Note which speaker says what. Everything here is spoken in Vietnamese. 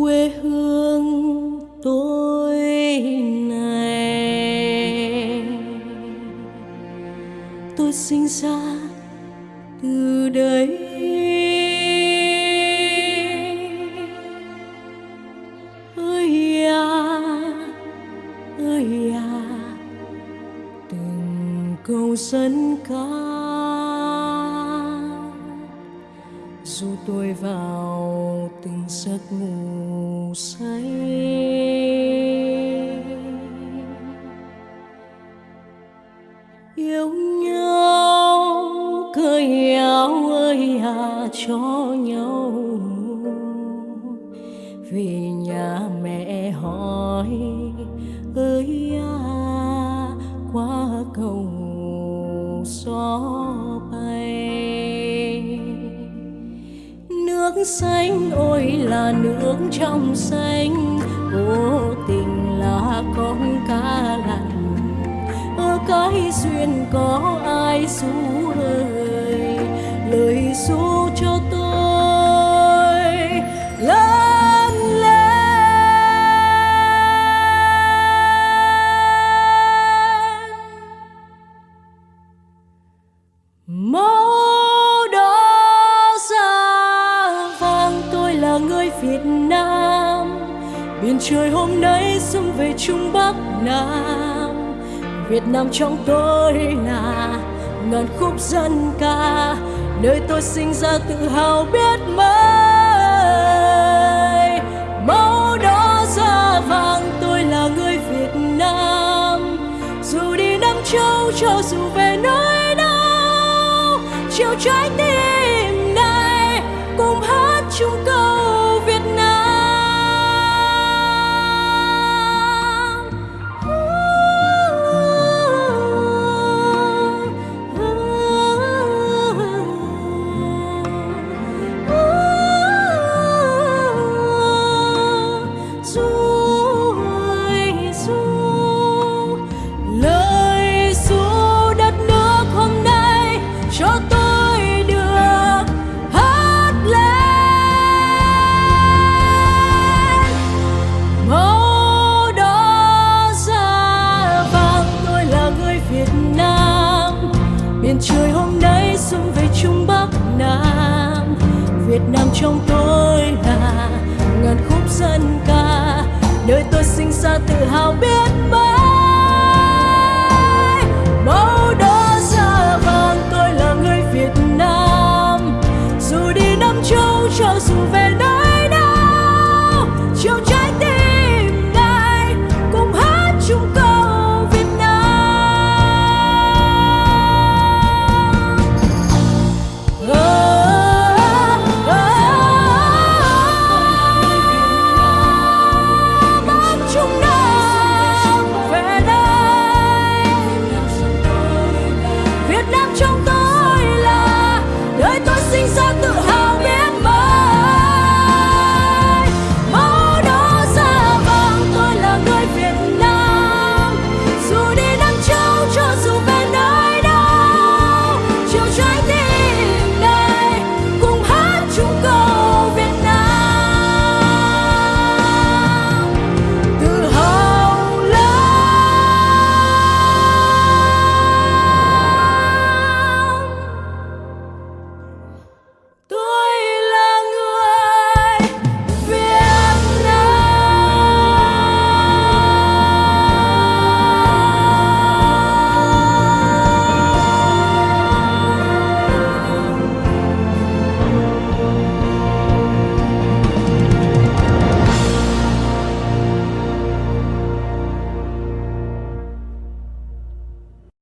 Speaker 1: quê hương tôi này tôi sinh ra từ đây. ơi à ơi à từng câu dân ca dù tôi vào từng giấc ngủ say yêu nhau cởi áo ơi à cho nhau vì nhà mẹ hỏi, ơi à qua cầu xóm. Xanh, ôi là nước trong xanh. Vô tình là con cá lặn ở cái duyên có ai xu ơi lời xu cho tôi, lớn lên. Trời hôm nay xuân về Trung Bắc Nam. Việt Nam trong tôi là ngàn khúc dân ca, nơi tôi sinh ra tự hào biết mấy. Màu đỏ da vàng, tôi là người Việt Nam. Dù đi Nam Châu, cho dù về nơi đâu chiều trái tim miền trời hôm nay xuân về trung bắc nam. Việt nam trong tôi là ngàn khúc dân ca, nơi tôi sinh ra tự hào biết mấy màu đỏ da vàng, tôi là người việt nam. Dù đi năm châu cho dù về đất